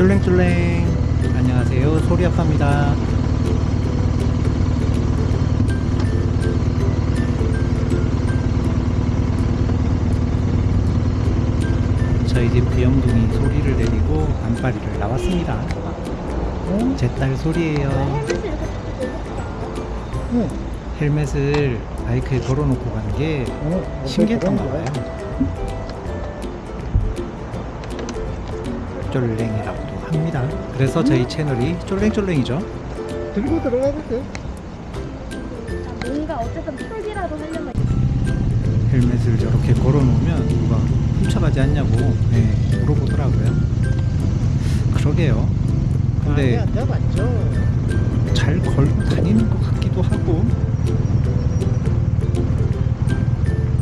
쫄랭쫄랭. 안녕하세요. 소리아빠입니다. 저희 집 부영둥이 소리를 내리고 안파리를 나왔습니다. 제 딸 소리예요. 응. 헬멧을 바이크에 걸어놓고 가는 게 어, 신기했던가 봐요. 쫄랭이라고도 합니다. 그래서 저희 채널이 쫄랭쫄랭이죠. 들고 들어가도 돼. 뭔가 어쨌든 풀기라도 하려면 헬멧을 저렇게 걸어놓으면 누가 훔쳐가지 않냐고 네, 물어보더라고요. 그러게요. 근데. 잘 걸고 다니는 것 같기도 하고.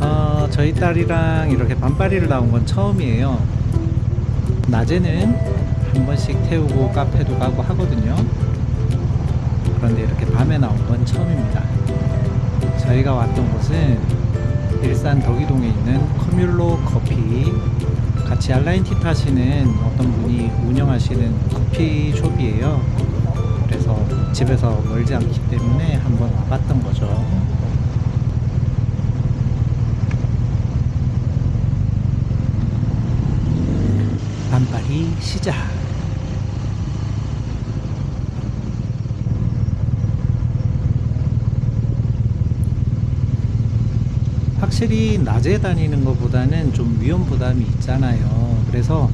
어, 저희 딸이랑 이렇게 반바리를 나온 건 처음이에요. 낮에는 한 번씩 태우고 카페도 가고 하거든요 그런데 이렇게 밤에 나온 건 처음입니다 저희가 왔던 곳은 일산 덕이동에 있는 커뮬로 커피 같이 알라인티 타시는 어떤 분이 운영하시는 커피숍이에요 그래서 집에서 멀지 않기 때문에 한번 와봤던 거죠. 반발이 시작. 확실히 낮에 다니는 것보다는 좀 위험 부담이 있잖아요. 그래서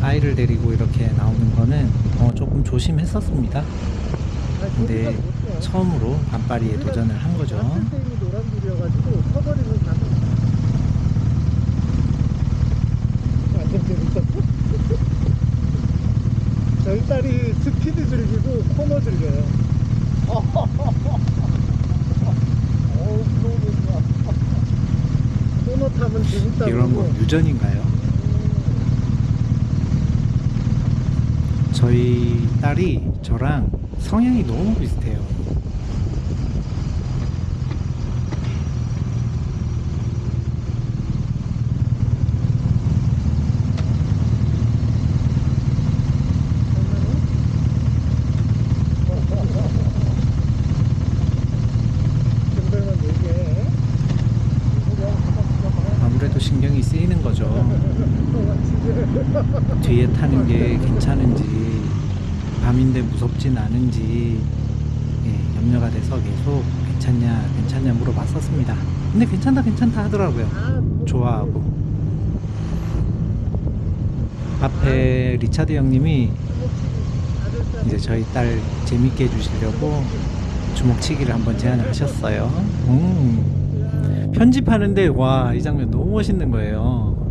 아이를 데리고 이렇게 나오는 거는 어, 조금 조심했었습니다. 근데 처음으로 반바리에 도전을 한 거죠. 서버리는 가능. 완전 재밌었어. 저희 딸이 스피드 즐기고 코너 즐겨요. 어우, 무서워. 코너 재밌다고. 이런 거 유전인가요? 저희 딸이 저랑 성향이 너무 비슷해요. 정도면 얘기해. 아무래도 신경이 쓰이는 거죠. 뒤에 타는 게 괜찮은지, 무섭진 않은지, 예, 염려가 돼서 계속 괜찮냐, 괜찮냐 물어봤었습니다. 근데 괜찮다, 괜찮다 하더라고요. 아, 좋아하고. 앞에 리차드 형님이 이제 저희 딸 재밌게 해주시려고 주먹치기를 한번 제안을 하셨어요. 음. 편집하는데 와 이 장면 너무 멋있는 거예요.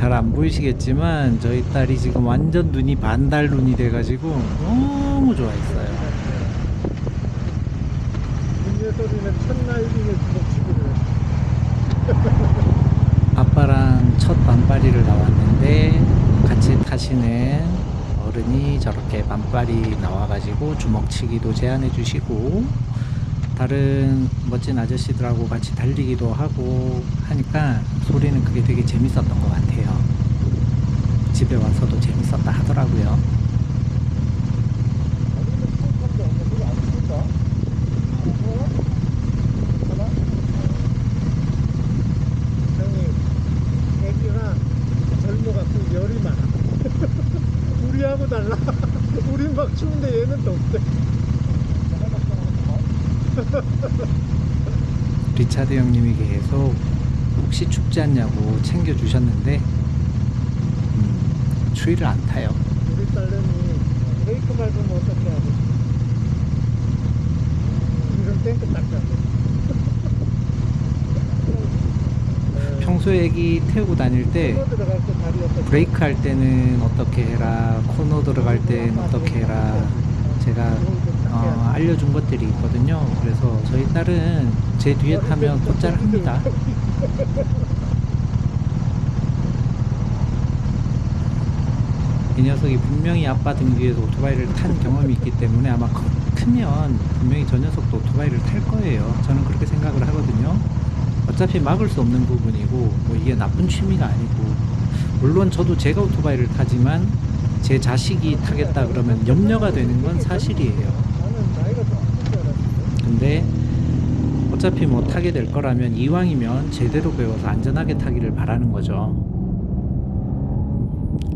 잘 안 보이시겠지만 저희 딸이 지금 완전 눈이 반달 눈이 돼가지고 너무 좋아했어요. 소리는 주먹치기를. 아빠랑 첫 반바리를 나왔는데 같이 타시는 어른이 저렇게 반바리 나와가지고 주먹치기도 제안해 주시고 다른 멋진 아저씨들하고 같이 달리기도 하고 하니까 소리는 그게 되게 재밌었던 것 같아요. 집에 와서도 재밌었다 하더라고요 형님, 애기가 젊어갖고 열이 많아. 우리하고 달라. 우린 막 추운데 얘는 덥대. 리차드 형님이 계속 혹시 춥지 않냐고 챙겨주셨는데 음, 추위를 안 타요 우리 딸내미 브레이크 밟으면 어떻게 하지? 이런 딱 잡고. 평소에 애기 태우고 다닐 때? 브레이크 할 때는 어떻게 해라 코너 들어갈 때는 어떻게 해라 제가 어, 알려준 것들이 있거든요. 그래서 저희 딸은 제 뒤에 타면 곧잘 합니다. 이 녀석이 분명히 아빠 등 뒤에서 오토바이를 탄 경험이 있기 때문에 아마 커- 크면 분명히 저 녀석도 오토바이를 탈 거예요. 저는 그렇게 생각을 하거든요. 어차피 막을 수 없는 부분이고 뭐 이게 나쁜 취미가 아니고. 물론 저도 제가 오토바이를 타지만 제 자식이 타겠다 그러면 염려가 되는 건 사실이에요. 나는 나이가 좀 없을 줄 알았는데. 근데 어차피 뭐 타게 될 거라면 이왕이면 제대로 배워서 안전하게 타기를 바라는 거죠.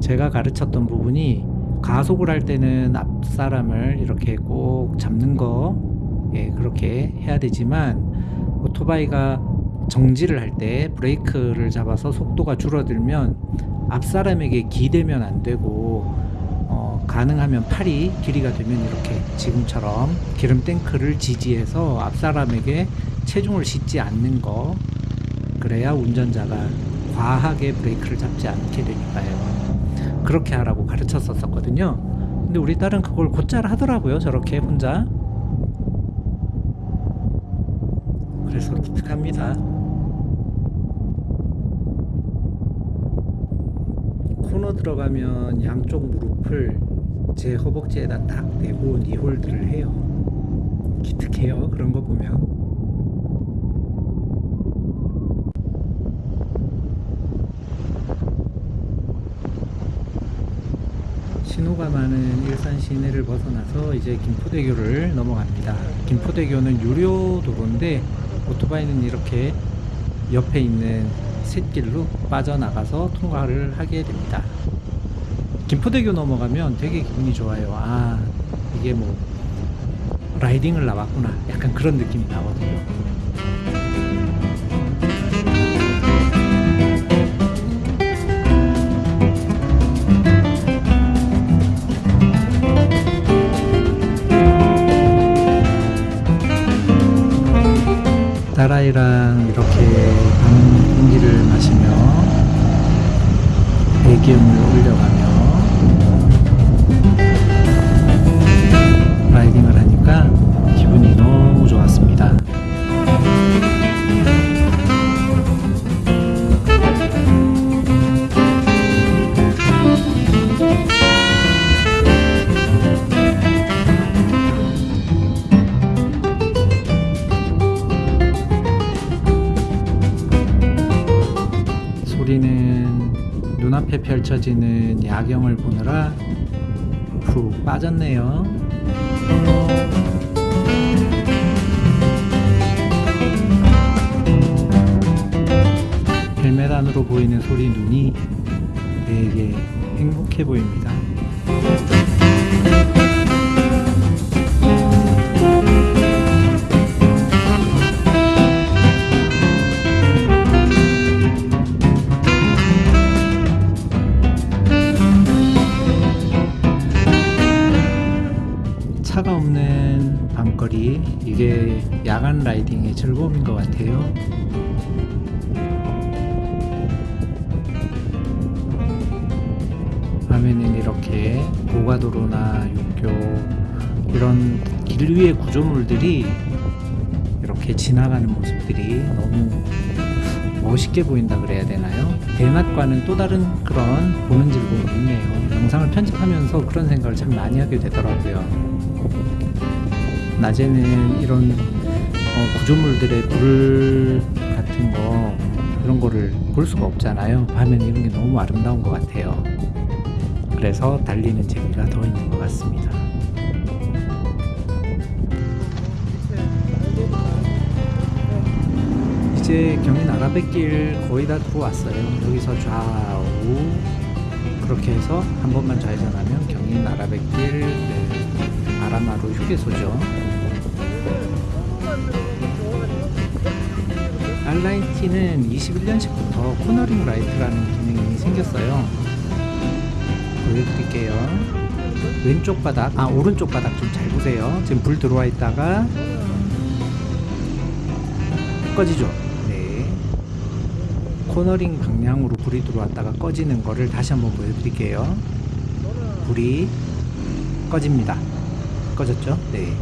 제가 가르쳤던 부분이 가속을 할 때는 앞 사람을 이렇게 꼭 잡는 거, 예, 그렇게 해야 되지만 오토바이가 정지를 할 때 브레이크를 잡아서 속도가 줄어들면 앞 사람에게 기대면 안 되고 어, 가능하면 팔이 길이가 되면 이렇게 지금처럼 기름 탱크를 지지해서 앞 사람에게 체중을 싣지 않는 거 그래야 운전자가 과하게 브레이크를 잡지 않게 되니까요. 그렇게 하라고 가르쳤었거든요. 근데 우리 딸은 그걸 곧잘 하더라고요. 저렇게 혼자. 그래서 기특합니다. 코너 들어가면 양쪽 무릎을 제 허벅지에다 딱 대고 니홀드를 해요. 기특해요. 그런 거 보면. 신호가 많은 일산 시내를 벗어나서 이제 김포대교를 넘어갑니다. 김포대교는 유료 도로인데 오토바이는 이렇게 옆에 있는 샛길로 빠져나가서 통과를 하게 됩니다. 김포대교 넘어가면 되게 기분이 좋아요. 아, 이게 뭐 라이딩을 나왔구나. 약간 그런 느낌이 나거든요. 딸아이랑 이렇게 밤 공기를 마시며 배기음을 올려가며 하니까 기분이 너무 좋았습니다. 눈앞에 펼쳐지는 야경을 보느라 푹 빠졌네요. 안으로 보이는 소리 눈이 되게 행복해 보입니다. 라이딩의 즐거움인 것 같아요. 밤에는 이렇게 고가도로나 육교 이런 길 위의 구조물들이 이렇게 지나가는 모습들이 너무 멋있게 보인다 그래야 되나요? 대낮과는 또 다른 그런 보는 즐거움이 있네요. 영상을 편집하면서 그런 생각을 참 많이 하게 되더라고요. 낮에는 이런 어, 구조물들의 불 같은 거 그런 거를 볼 수가 없잖아요. 밤에는 이런 게 너무 아름다운 것 같아요. 그래서 달리는 재미가 더 있는 것 같습니다. 이제 경인 아라뱃길 거의 다 들어왔어요. 여기서 좌우 그렇게 해서 한 번만 좌회전하면 경인 아라뱃길 네, 아라마루 휴게소죠. R nineT는 21년식부터 cornering light라는 기능이 생겼어요. 보여드릴게요. 왼쪽 바닥, 아 오른쪽 바닥 좀 잘 보세요. 지금 불 들어와 있다가 꺼지죠. 네. 코너링 방향으로 불이 들어왔다가 꺼지는 거를 다시 한번 보여드릴게요. 불이 꺼집니다. 꺼졌죠? 네.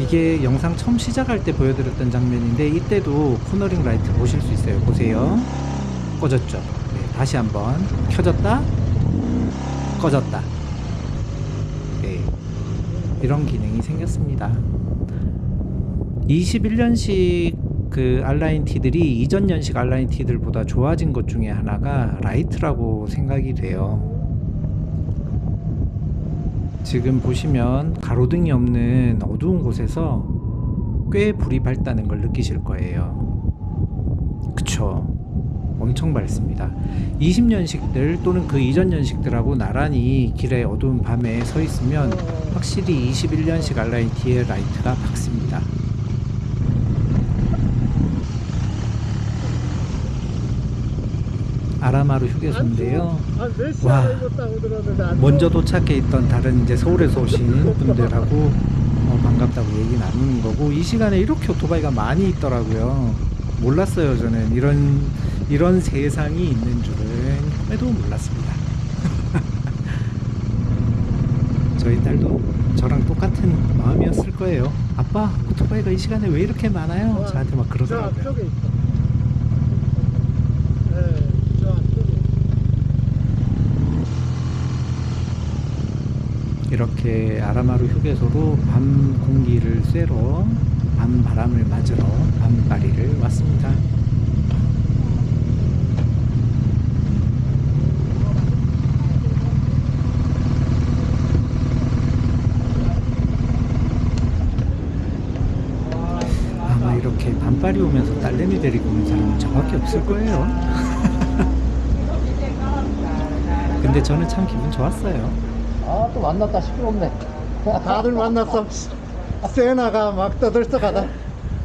이게 영상 처음 시작할 때 보여드렸던 장면인데 이때도 cornering light 보실 수 있어요. 보세요. 꺼졌죠? 네, 다시 한번 켜졌다, 꺼졌다. 네, 이런 기능이 생겼습니다. 21년식 그 R nineT들이 이전 연식 R nineT들보다 좋아진 것 중에 하나가 라이트라고 생각이 돼요. 지금 보시면 가로등이 없는 어두운 곳에서 꽤 불이 밝다는 걸 느끼실 거예요. 그쵸? 엄청 밝습니다. 20년식들 또는 그 이전 년식들하고 나란히 길에 어두운 밤에 서 있으면 확실히 21년식 R nineT의 라이트가 밝습니다. 아라마루 휴게소인데요. 한몇 와. 시간을 입었다고 들었는데 안 먼저 도착해 있던 다른 이제 서울에서 오신 분들하고 어, 반갑다고 얘기 나누는 거고 이 시간에 이렇게 오토바이가 많이 있더라고요. 몰랐어요 저는 이런 이런 세상이 있는 줄은 꿈에도 몰랐습니다. 저희 딸도 저랑 똑같은 마음이었을 거예요. 아빠 오토바이가 이 시간에 왜 이렇게 많아요? 저한테 막저 그러더라고요. 앞쪽에 있어. 네, 저 앞쪽에. 이렇게 아라마루 휴게소로 밤 공기를 쐬러 밤 바람을 맞으러 밤바리를 왔습니다. 아마 이렇게 밤바리 오면서 딸내미 데리고 오는 사람은 저밖에 없을 거예요. 근데 저는 참 기분 좋았어요. 아 또 만났다 시끄럽네 다들 만났어. 세나가 막 떠들썩하다.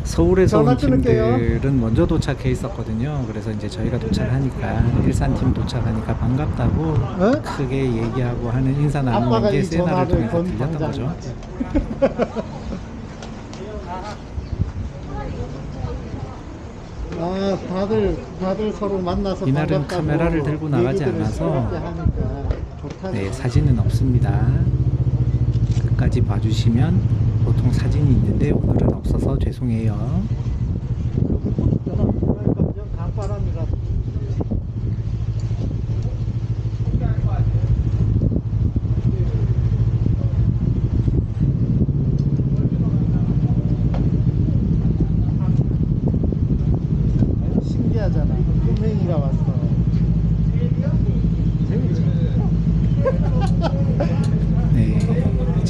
서울에서 온. 팀들은 먼저 도착해 있었거든요. 그래서 이제 저희가 도착하니까 일산팀 도착하니까 반갑다고 어? 크게 얘기하고 하는 인사 나누는 게이 세나를 통해서 건 들렸던 거죠. 아, 다들 다들 서로 만나서 이날은 반갑다고 카메라를 들고 나가지 얘기들을 않아서 네, 사진은 없습니다. 끝까지 봐주시면 보통 사진이 있는데 오늘은 없어서 죄송해요. 강바람이라. 신기하잖아. 꿈행이가 왔어. 재밌지? 네,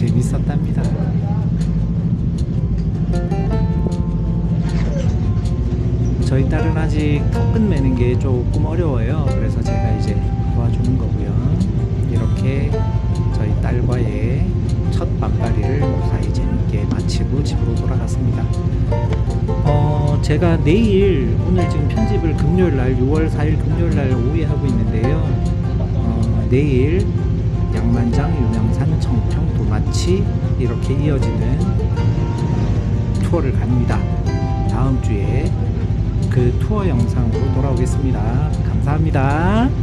재밌었답니다. 저희 딸은 아직 턱끈 매는 게 조금 어려워요. 그래서 제가 이제 도와주는 거고요. 이렇게 저희 딸과의 첫 밤바리를 무사히 재밌게 마치고 집으로 돌아갔습니다. 어, 제가 내일 오늘 지금 편집을 금요일 날 6월 4일 금요일 날 오후에 하고 있는데요. 어, 내일 양만장, 유명산, 청평, 도마치 이렇게 이어지는 어, 투어를 갑니다. 다음 주에 그 투어 영상으로 돌아오겠습니다. 감사합니다.